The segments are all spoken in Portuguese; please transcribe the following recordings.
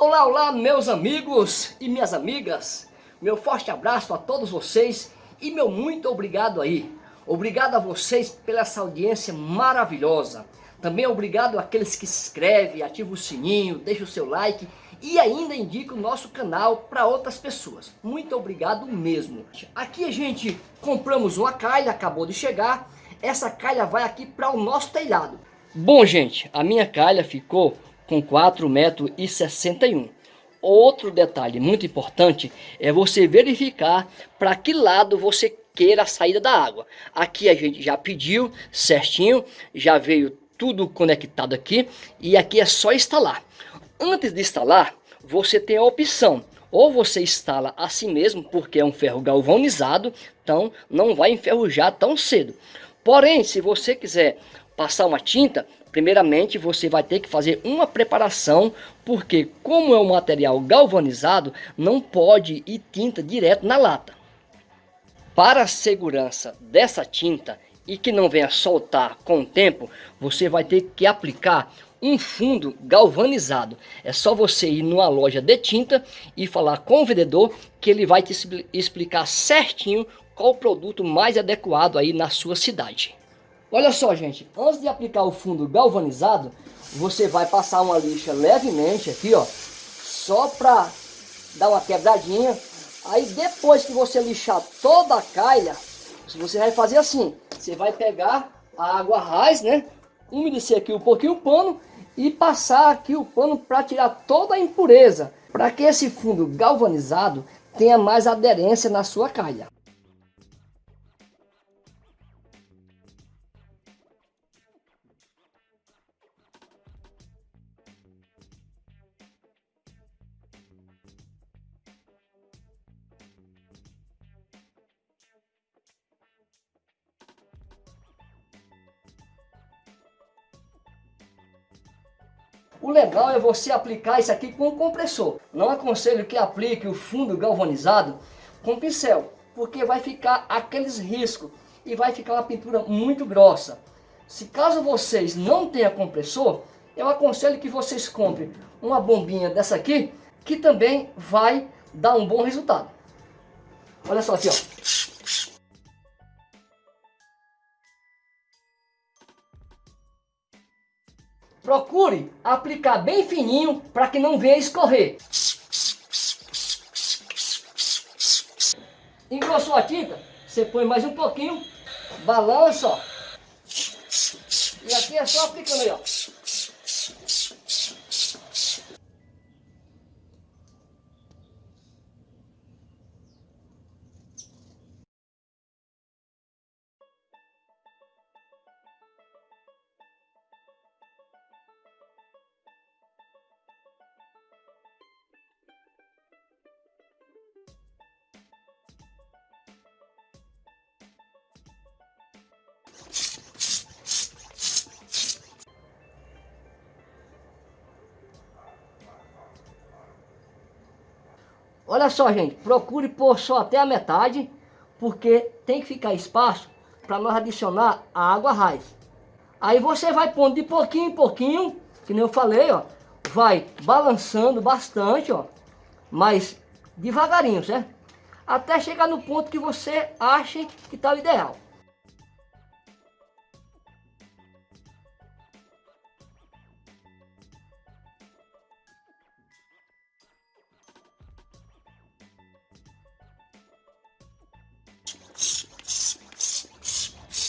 Olá, olá, meus amigos e minhas amigas. Meu forte abraço a todos vocês e meu muito obrigado aí. Obrigado a vocês pela essa audiência maravilhosa. Também obrigado àqueles que se inscrevem, ativam o sininho, deixam o seu like e ainda indica o nosso canal para outras pessoas. Muito obrigado mesmo. Aqui a gente compramos uma calha, acabou de chegar. Essa calha vai aqui para o nosso telhado. Bom, gente, a minha calha ficou com 4,61 metros. Outro detalhe muito importante é você verificar para que lado você queira a saída da água. Aqui a gente já pediu certinho, já veio tudo conectado aqui e aqui é só instalar. Antes de instalar, você tem a opção, ou você instala assim mesmo, porque é um ferro galvanizado, então não vai enferrujar tão cedo. Porém, se você quiser passar uma tinta, primeiramente você vai ter que fazer uma preparação, porque como é um material galvanizado, não pode ir tinta direto na lata. Para a segurança dessa tinta e que não venha soltar com o tempo, você vai ter que aplicar um fundo galvanizado. É só você ir numa loja de tinta e falar com o vendedor que ele vai te explicar certinho qual o produto mais adequado aí na sua cidade. Olha só, gente, antes de aplicar o fundo galvanizado, você vai passar uma lixa levemente aqui, ó, só para dar uma quebradinha. Aí depois que você lixar toda a calha, você vai fazer assim, você vai pegar a água raiz, né, umedecer aqui um pouquinho o pano e passar aqui o pano para tirar toda a impureza, para que esse fundo galvanizado tenha mais aderência na sua calha. O legal é você aplicar isso aqui com o compressor. Não aconselho que aplique o fundo galvanizado com pincel, porque vai ficar aqueles riscos e vai ficar uma pintura muito grossa. Se caso vocês não tenham compressor, eu aconselho que vocês comprem uma bombinha dessa aqui, que também vai dar um bom resultado. Olha só aqui, ó. Procure aplicar bem fininho para que não venha escorrer. Engrossou a tinta, você põe mais um pouquinho, balança, ó. E aqui é só aplicando aí, ó. Olha só, gente, procure pôr só até a metade, porque tem que ficar espaço para nós adicionar a água raiz. Aí você vai pondo de pouquinho em pouquinho, que nem eu falei, ó, vai balançando bastante, ó, mas devagarinho, certo? Até chegar no ponto que você ache que está o ideal.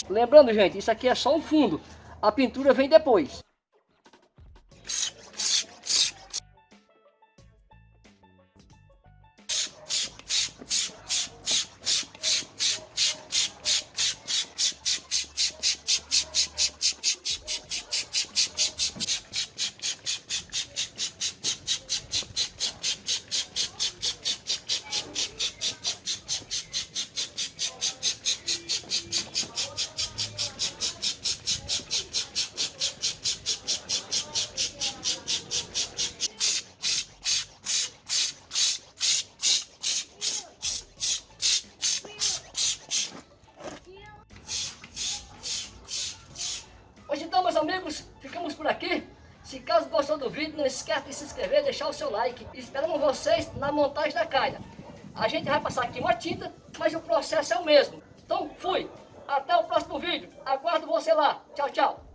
Lembrando, gente, isso aqui é só um fundo. A pintura vem depois. Amigos, ficamos por aqui. Se caso gostou do vídeo, não esquece de se inscrever deixar o seu like. Esperamos vocês na montagem da calha. A gente vai passar aqui uma tinta, mas o processo é o mesmo. Então, fui. Até o próximo vídeo. Aguardo você lá. Tchau, tchau.